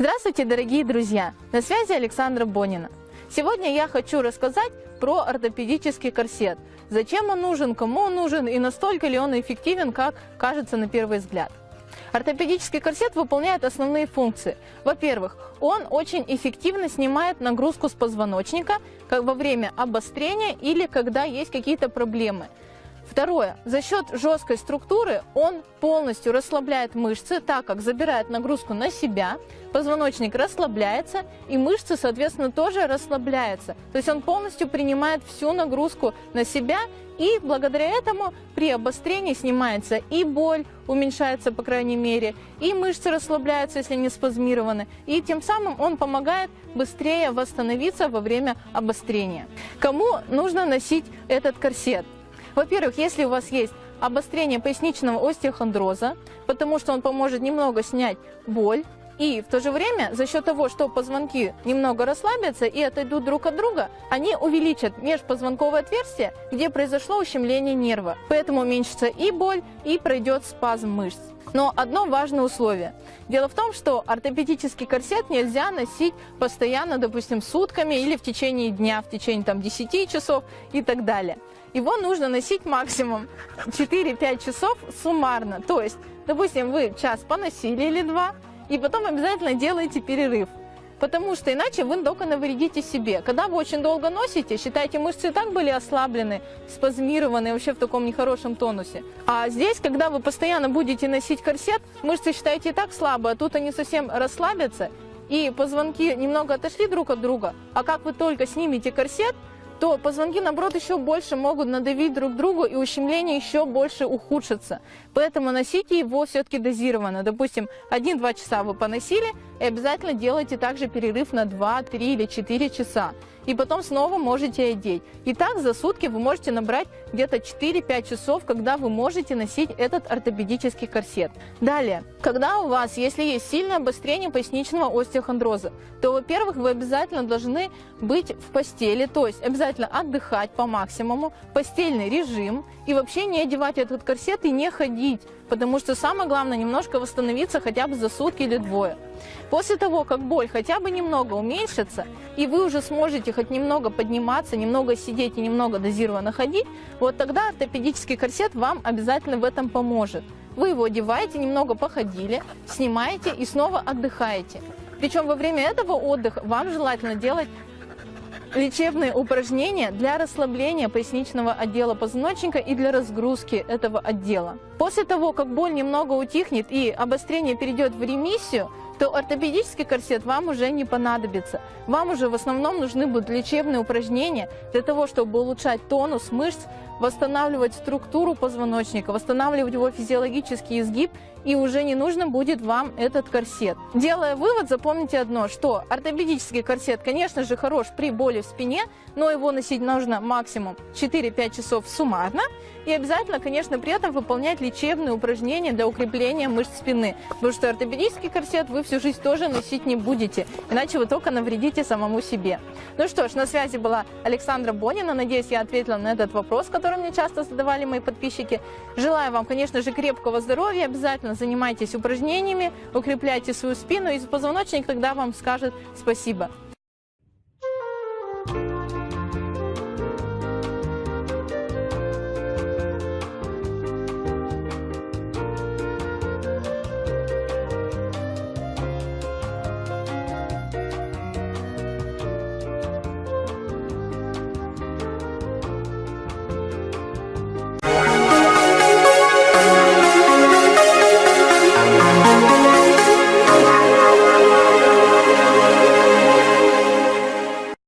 Здравствуйте, дорогие друзья! На связи Александра Бонина. Сегодня я хочу рассказать про ортопедический корсет. Зачем он нужен, кому он нужен и настолько ли он эффективен, как кажется на первый взгляд. Ортопедический корсет выполняет основные функции. Во-первых, он очень эффективно снимает нагрузку с позвоночника во время обострения или когда есть какие-то проблемы. Второе. За счет жесткой структуры он полностью расслабляет мышцы, так как забирает нагрузку на себя, позвоночник расслабляется и мышцы, соответственно, тоже расслабляются. То есть он полностью принимает всю нагрузку на себя и благодаря этому при обострении снимается и боль, уменьшается по крайней мере, и мышцы расслабляются, если не спазмированы, и тем самым он помогает быстрее восстановиться во время обострения. Кому нужно носить этот корсет? Во-первых, если у вас есть обострение поясничного остеохондроза, потому что он поможет немного снять боль, и в то же время за счет того, что позвонки немного расслабятся и отойдут друг от друга, они увеличат межпозвонковое отверстие, где произошло ущемление нерва. Поэтому уменьшится и боль, и пройдет спазм мышц. Но одно важное условие. Дело в том, что ортопедический корсет нельзя носить постоянно, допустим, сутками или в течение дня, в течение там, 10 часов и так далее. Его нужно носить максимум 4-5 часов суммарно. То есть, допустим, вы час поносили или два, и потом обязательно делаете перерыв. Потому что иначе вы только навредите себе. Когда вы очень долго носите, считайте, мышцы и так были ослаблены, спазмированы, вообще в таком нехорошем тонусе. А здесь, когда вы постоянно будете носить корсет, мышцы, считайте, и так слабые, а тут они совсем расслабятся, и позвонки немного отошли друг от друга. А как вы только снимете корсет, то позвонки, наоборот, еще больше могут надавить друг другу, и ущемление еще больше ухудшится. Поэтому носите его все-таки дозированно. Допустим, 1-2 часа вы поносили, и обязательно делайте также перерыв на 2, 3 или 4 часа. И потом снова можете одеть. И так за сутки вы можете набрать где-то 4-5 часов, когда вы можете носить этот ортопедический корсет. Далее, когда у вас, если есть сильное обострение поясничного остеохондроза, то, во-первых, вы обязательно должны быть в постели, то есть обязательно отдыхать по максимуму, постельный режим и вообще не одевать этот корсет и не ходить, потому что самое главное немножко восстановиться хотя бы за сутки или двое. После того, как боль хотя бы немного уменьшится, и вы уже сможете хоть немного подниматься, немного сидеть и немного дозированно ходить, вот тогда ортопедический корсет вам обязательно в этом поможет. Вы его одеваете, немного походили, снимаете и снова отдыхаете. Причем во время этого отдыха вам желательно делать лечебные упражнения для расслабления поясничного отдела позвоночника и для разгрузки этого отдела. После того, как боль немного утихнет и обострение перейдет в ремиссию, то ортопедический корсет вам уже не понадобится. Вам уже в основном нужны будут лечебные упражнения для того, чтобы улучшать тонус мышц, восстанавливать структуру позвоночника, восстанавливать его физиологический изгиб, и уже не нужно будет вам этот корсет. Делая вывод, запомните одно, что ортопедический корсет, конечно же, хорош при боли в спине, но его носить нужно максимум 4-5 часов суммарно, и обязательно, конечно, при этом выполнять лечебные упражнения для укрепления мышц спины, потому что ортопедический корсет вы всю жизнь тоже носить не будете, иначе вы только навредите самому себе. Ну что ж, на связи была Александра Бонина, надеюсь, я ответила на этот вопрос, который который мне часто задавали мои подписчики. Желаю вам, конечно же, крепкого здоровья, обязательно занимайтесь упражнениями, укрепляйте свою спину, и позвоночник тогда вам скажет спасибо.